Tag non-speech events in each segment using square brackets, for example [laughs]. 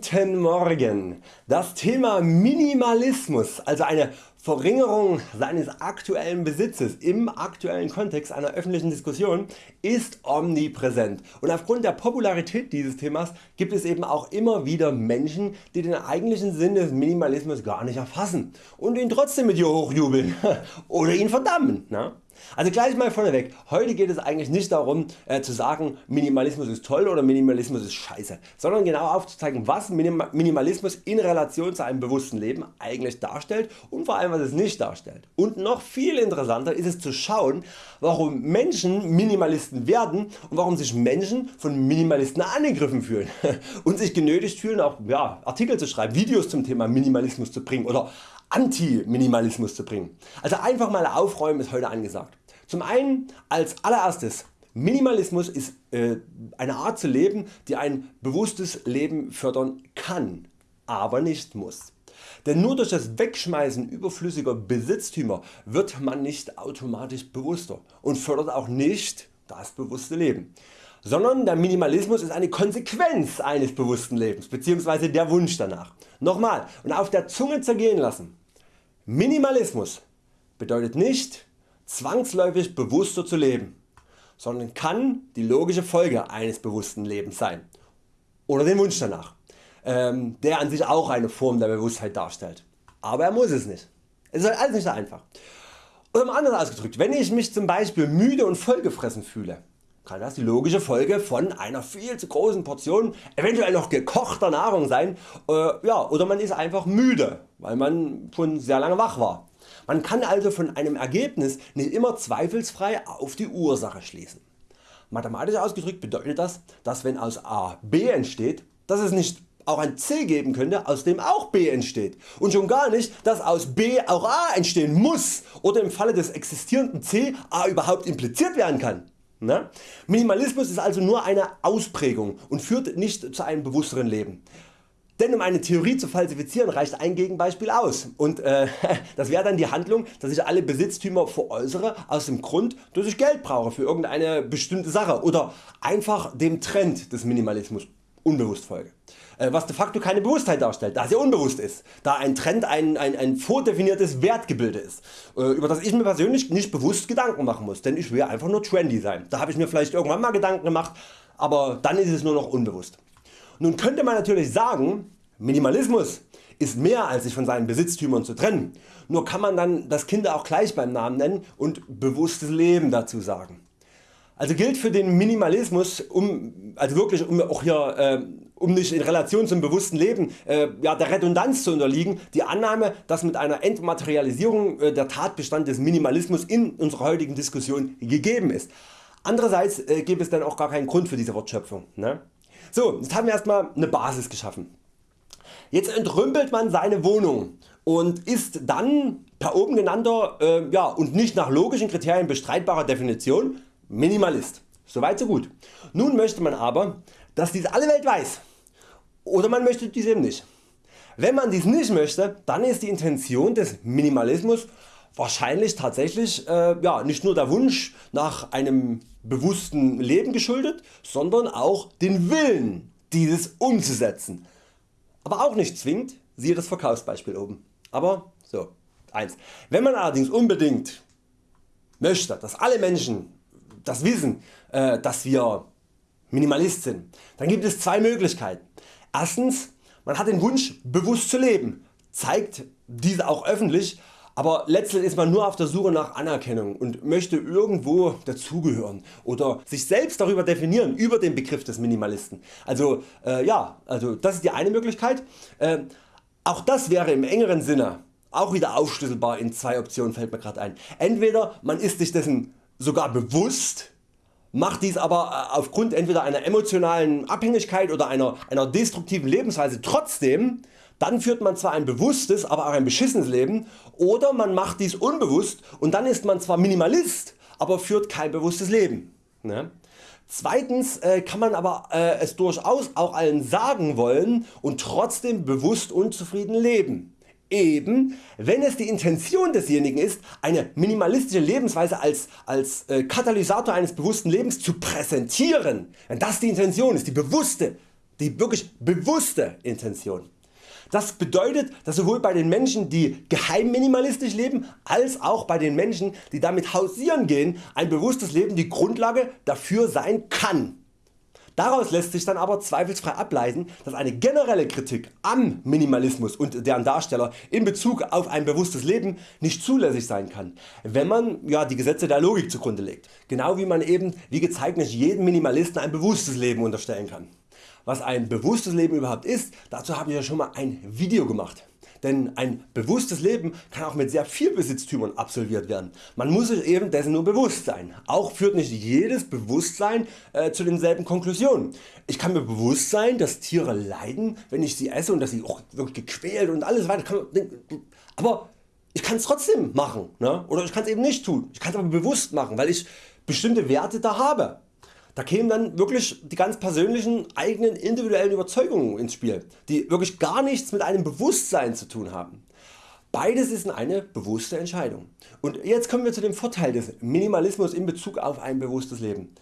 Guten Morgen! Das Thema Minimalismus, also eine Verringerung seines aktuellen Besitzes im aktuellen Kontext einer öffentlichen Diskussion ist omnipräsent und aufgrund der Popularität dieses Themas gibt es eben auch immer wieder Menschen die den eigentlichen Sinn des Minimalismus gar nicht erfassen und ihn trotzdem mit ihr hochjubeln [laughs] oder ihn verdammen. Ne? Also gleich mal vorneweg, heute geht es eigentlich nicht darum äh, zu sagen Minimalismus ist toll oder Minimalismus ist scheiße, sondern genau aufzuzeigen was Minimalismus in Relation zu einem bewussten Leben eigentlich darstellt und vor allem was es nicht darstellt. Und noch viel interessanter ist es zu schauen warum Menschen Minimalisten werden und warum sich Menschen von Minimalisten angegriffen fühlen [laughs] und sich genötigt fühlen auch ja, Artikel zu schreiben, Videos zum Thema Minimalismus zu bringen oder Anti-Minimalismus zu bringen. Also einfach mal aufräumen ist heute angesagt. Zum einen als allererstes Minimalismus ist äh, eine Art zu leben die ein bewusstes Leben fördern kann, aber nicht muss. Denn nur durch das Wegschmeißen überflüssiger Besitztümer wird man nicht automatisch bewusster und fördert auch nicht das bewusste Leben sondern der Minimalismus ist eine Konsequenz eines bewussten Lebens bzw. der Wunsch danach. Nochmal und auf der Zunge zergehen lassen. Minimalismus bedeutet nicht zwangsläufig bewusster zu leben, sondern kann die logische Folge eines bewussten Lebens sein oder den Wunsch danach, ähm, der an sich auch eine Form der Bewusstheit darstellt. Aber er muss es nicht. Es ist halt alles nicht so einfach. Oder anders ausgedrückt, wenn ich mich zum Beispiel müde und vollgefressen fühle, kann das die logische Folge von einer viel zu großen Portion eventuell noch gekochter Nahrung sein äh, ja, oder man ist einfach müde weil man schon sehr lange wach war. Man kann also von einem Ergebnis nicht immer zweifelsfrei auf die Ursache schließen. Mathematisch ausgedrückt bedeutet das, dass wenn aus A B entsteht, dass es nicht auch ein C geben könnte aus dem auch B entsteht und schon gar nicht dass aus B auch A entstehen muss oder im Falle des existierenden C A überhaupt impliziert werden kann. Ne? Minimalismus ist also nur eine Ausprägung und führt nicht zu einem bewussteren Leben. Denn um eine Theorie zu falsifizieren reicht ein Gegenbeispiel aus und äh, [laughs] das wäre dann die Handlung dass ich alle Besitztümer veräußere aus dem Grund dass ich Geld brauche für irgendeine bestimmte Sache oder einfach dem Trend des Minimalismus unbewusst folge. Äh, was de facto keine Bewusstheit darstellt, da ja unbewusst ist, da ein Trend ein, ein, ein vordefiniertes Wertgebilde ist, äh, über das ich mir persönlich nicht bewusst Gedanken machen muss, denn ich will einfach nur trendy sein. Da habe ich mir vielleicht irgendwann mal Gedanken gemacht, aber dann ist es nur noch unbewusst. Nun könnte man natürlich sagen, Minimalismus ist mehr als sich von seinen Besitztümern zu trennen, nur kann man dann das Kind auch gleich beim Namen nennen und bewusstes Leben dazu sagen. Also gilt für den Minimalismus, um, also wirklich um auch hier äh, um nicht in Relation zum bewussten Leben äh, ja, der Redundanz zu unterliegen, die Annahme dass mit einer Entmaterialisierung äh, der Tatbestand des Minimalismus in unserer heutigen Diskussion gegeben ist. Andererseits äh, gäbe es dann auch gar keinen Grund für diese Wortschöpfung. Ne? So, jetzt haben wir erstmal eine Basis geschaffen. Jetzt entrümpelt man seine Wohnung und ist dann per oben genannter äh, ja, und nicht nach logischen Kriterien bestreitbarer Definition Minimalist. Soweit so gut. Nun möchte man aber dass dies alle Welt weiß oder man möchte dies eben nicht. Wenn man dies nicht möchte, dann ist die Intention des Minimalismus wahrscheinlich tatsächlich äh, ja, nicht nur der Wunsch nach einem bewussten Leben geschuldet, sondern auch den Willen dieses umzusetzen. Aber auch nicht zwingend, siehe das Verkaufsbeispiel oben. Aber so, 1. Wenn man allerdings unbedingt möchte, dass alle Menschen das wissen, äh, dass wir Minimalist sind, dann gibt es zwei Möglichkeiten. Erstens, man hat den Wunsch bewusst zu leben, zeigt diese auch öffentlich aber letztlich ist man nur auf der Suche nach Anerkennung und möchte irgendwo dazugehören oder sich selbst darüber definieren über den Begriff des Minimalisten. Also äh, ja, also das ist die eine Möglichkeit. Äh, auch das wäre im engeren Sinne auch wieder aufschlüsselbar in zwei Optionen fällt mir gerade ein. Entweder man ist sich dessen sogar bewusst, macht dies aber äh, aufgrund entweder einer emotionalen Abhängigkeit oder einer, einer destruktiven Lebensweise trotzdem dann führt man zwar ein bewusstes, aber auch ein beschissenes Leben oder man macht dies unbewusst und dann ist man zwar Minimalist, aber führt kein bewusstes Leben. Ne? Zweitens äh, kann man aber äh, es durchaus auch allen sagen wollen und trotzdem bewusst unzufrieden leben. Eben wenn es die Intention desjenigen ist eine minimalistische Lebensweise als, als äh, Katalysator eines bewussten Lebens zu präsentieren, wenn das die Intention ist, die bewusste die wirklich bewusste Intention. Das bedeutet, dass sowohl bei den Menschen die geheim minimalistisch leben, als auch bei den Menschen die damit hausieren gehen ein bewusstes Leben die Grundlage dafür sein kann. Daraus lässt sich dann aber zweifelsfrei ableiten, dass eine generelle Kritik am Minimalismus und deren Darsteller in Bezug auf ein bewusstes Leben nicht zulässig sein kann, wenn man ja, die Gesetze der Logik zugrunde legt. Genau wie man eben wie gezeigt nicht jedem Minimalisten ein bewusstes Leben unterstellen kann. Was ein bewusstes Leben überhaupt ist, dazu habe ich ja schon mal ein Video gemacht. Denn ein bewusstes Leben kann auch mit sehr viel Besitztümern absolviert werden. Man muss sich eben dessen nur bewusst sein. Auch führt nicht jedes Bewusstsein äh, zu denselben Konklusionen. Ich kann mir bewusst sein, dass Tiere leiden, wenn ich sie esse und dass sie auch wirklich gequält und alles weiter. Aber ich kann es trotzdem machen ne? oder ich kann es eben nicht tun. Ich kann es aber bewusst machen, weil ich bestimmte Werte da habe. Da kämen dann wirklich die ganz persönlichen eigenen individuellen Überzeugungen ins Spiel, die wirklich gar nichts mit einem Bewusstsein zu tun haben. Beides ist eine bewusste Entscheidung. Und jetzt kommen wir zu dem Vorteil des Minimalismus in Bezug auf ein bewusstes Leben.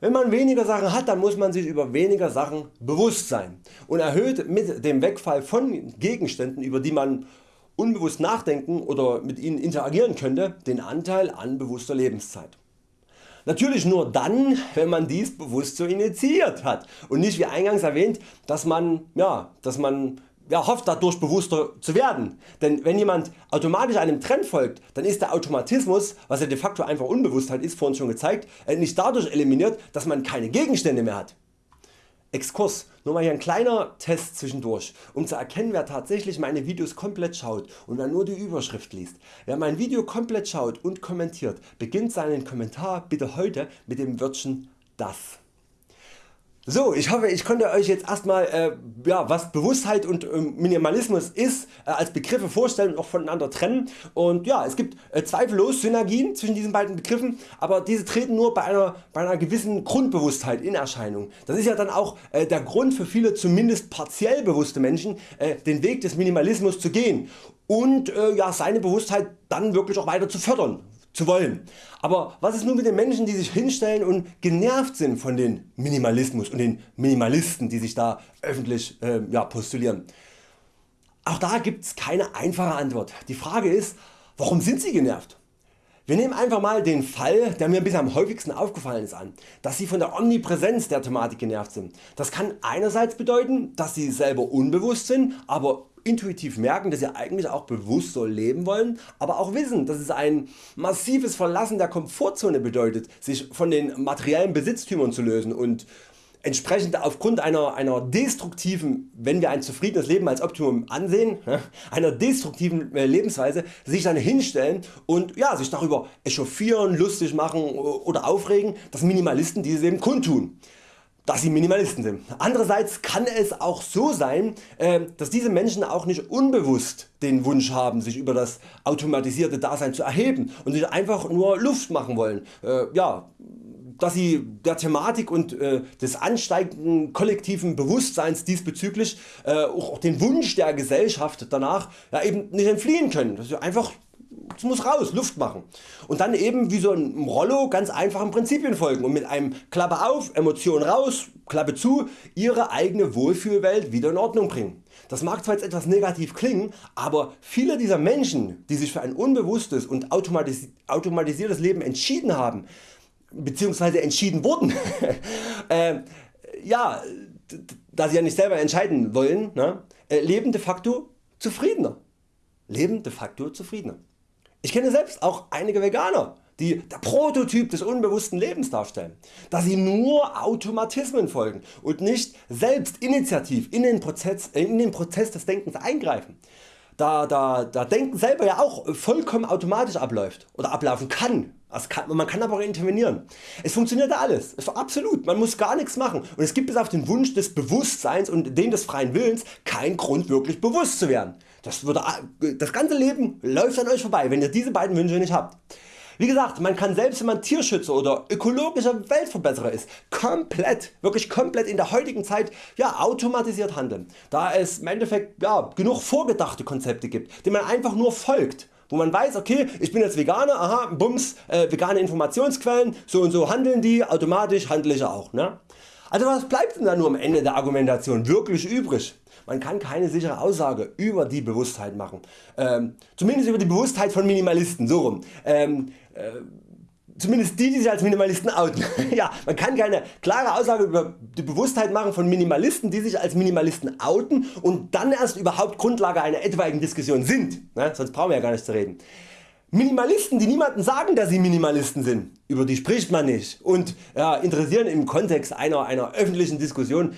Wenn man weniger Sachen hat, dann muss man sich über weniger Sachen bewusst sein und erhöht mit dem Wegfall von Gegenständen über die man unbewusst nachdenken oder mit ihnen interagieren könnte, den Anteil an bewusster Lebenszeit. Natürlich nur dann wenn man dies bewusst so initiiert hat und nicht wie eingangs erwähnt dass man, ja, dass man ja, hofft dadurch bewusster zu werden. Denn wenn jemand automatisch einem Trend folgt, dann ist der Automatismus, was ja de facto einfach Unbewusstheit ist, vorhin schon gezeigt, äh, nicht dadurch eliminiert, dass man keine Gegenstände mehr hat. Exkurs, nur mal hier ein kleiner Test zwischendurch, um zu erkennen wer tatsächlich meine Videos komplett schaut und wer nur die Überschrift liest. Wer mein Video komplett schaut und kommentiert, beginnt seinen Kommentar bitte heute mit dem Wörtchen das. So, ich hoffe ich konnte Euch jetzt erstmal äh, ja, was Bewusstheit und äh, Minimalismus ist äh, als Begriffe vorstellen und auch voneinander trennen und ja es gibt äh, zweifellos Synergien zwischen diesen beiden Begriffen, aber diese treten nur bei einer, bei einer gewissen Grundbewusstheit in Erscheinung. Das ist ja dann auch äh, der Grund für viele zumindest partiell bewusste Menschen äh, den Weg des Minimalismus zu gehen und ja, seine Bewusstheit dann wirklich auch weiter zu fördern zu wollen. Aber was ist nun mit den Menschen die sich hinstellen und genervt sind von den Minimalismus und den Minimalisten die sich da öffentlich äh, ja, postulieren? Auch da gibt es keine einfache Antwort. Die Frage ist warum sind sie genervt? Wir nehmen einfach mal den Fall der mir bisher am häufigsten aufgefallen ist an, dass Sie von der Omnipräsenz der Thematik genervt sind. Das kann einerseits bedeuten dass Sie selber unbewusst sind, aber intuitiv merken, dass sie eigentlich auch bewusst so leben wollen, aber auch wissen, dass es ein massives Verlassen der Komfortzone bedeutet, sich von den materiellen Besitztümern zu lösen und entsprechend aufgrund einer, einer destruktiven, wenn wir ein zufriedenes Leben als Optimum ansehen, einer destruktiven äh, Lebensweise sich dann hinstellen und ja, sich darüber echauffieren, lustig machen oder aufregen, dass Minimalisten dieses eben kundtun dass sie Minimalisten sind. Andererseits kann es auch so sein, äh, dass diese Menschen auch nicht unbewusst den Wunsch haben sich über das automatisierte Dasein zu erheben und sich einfach nur Luft machen wollen. Äh, ja, dass sie der Thematik und äh, des ansteigenden kollektiven Bewusstseins diesbezüglich auch den Wunsch der Gesellschaft danach ja, eben nicht entfliehen können. Dass sie einfach es muss raus, Luft machen. Und dann eben wie so ein Rollo ganz einfachen Prinzipien folgen und mit einem Klappe auf, Emotion raus, Klappe zu, ihre eigene Wohlfühlwelt wieder in Ordnung bringen. Das mag zwar jetzt etwas negativ klingen, aber viele dieser Menschen die sich für ein unbewusstes und automatis automatisiertes Leben entschieden haben, bzw. entschieden wurden, [laughs] äh, ja, da sie ja nicht selber entscheiden wollen, ne, äh, leben de facto zufriedener. Leben de facto zufriedener. Ich kenne selbst auch einige Veganer die der Prototyp des unbewussten Lebens darstellen, da sie nur Automatismen folgen und nicht selbst initiativ in den Prozess, in den Prozess des Denkens eingreifen. Da, da, da Denken selber ja auch vollkommen automatisch abläuft oder ablaufen kann. kann. Man kann aber auch intervenieren. Es funktioniert alles, absolut, man muss gar nichts machen und es gibt bis auf den Wunsch des Bewusstseins und den des freien Willens keinen Grund wirklich bewusst zu werden. Das, würde, das ganze Leben läuft an Euch vorbei wenn ihr diese beiden Wünsche nicht habt. Wie gesagt, man kann selbst wenn man Tierschützer oder ökologischer Weltverbesserer ist, komplett, wirklich komplett in der heutigen Zeit ja, automatisiert handeln, da es im Endeffekt ja, genug vorgedachte Konzepte gibt, denen man einfach nur folgt wo man weiß okay ich bin jetzt Veganer, aha, bums, äh, vegane Informationsquellen, so und so handeln die, automatisch handle ich auch. Ne? Also was bleibt denn da nur am Ende der Argumentation wirklich übrig? Man kann keine sichere Aussage über die Bewusstheit machen. Ähm, zumindest über die Bewusstheit von Minimalisten, so rum. Ähm, äh, zumindest die die sich als Minimalisten outen. [laughs] ja, man kann keine klare Aussage über die Bewusstheit machen von Minimalisten die sich als Minimalisten outen und dann erst überhaupt Grundlage einer etwaigen Diskussion sind, ne? sonst brauchen wir ja gar nicht zu reden. Minimalisten die niemanden sagen dass sie Minimalisten sind, über die spricht man nicht und ja, interessieren im Kontext einer, einer öffentlichen Diskussion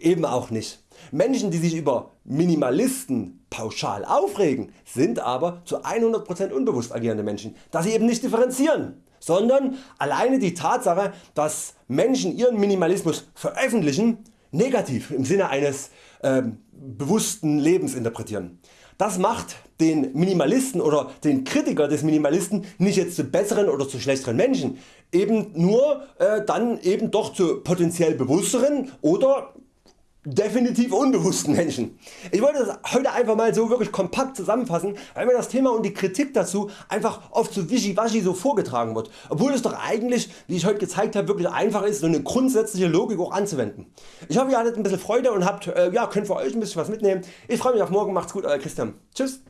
eben auch nicht. Menschen die sich über Minimalisten pauschal aufregen sind aber zu 100% unbewusst agierende Menschen, da sie eben nicht differenzieren sondern alleine die Tatsache dass Menschen ihren Minimalismus veröffentlichen negativ im Sinne eines äh, bewussten Lebens interpretieren. Das macht den Minimalisten oder den Kritiker des Minimalisten nicht jetzt zu besseren oder zu schlechteren Menschen, eben nur äh, dann eben doch zu potenziell bewussteren oder definitiv unbewussten Menschen. Ich wollte das heute einfach mal so wirklich kompakt zusammenfassen, weil mir das Thema und die Kritik dazu einfach oft so wischiwaschi so vorgetragen wird, obwohl es doch eigentlich, wie ich heute gezeigt habe, wirklich einfach ist, so eine grundsätzliche Logik auch anzuwenden. Ich hoffe ihr hattet ein bisschen Freude und habt, äh, ja, könnt für euch ein bisschen was mitnehmen. Ich freue mich auf morgen, macht's gut, euer Christian. Tschüss.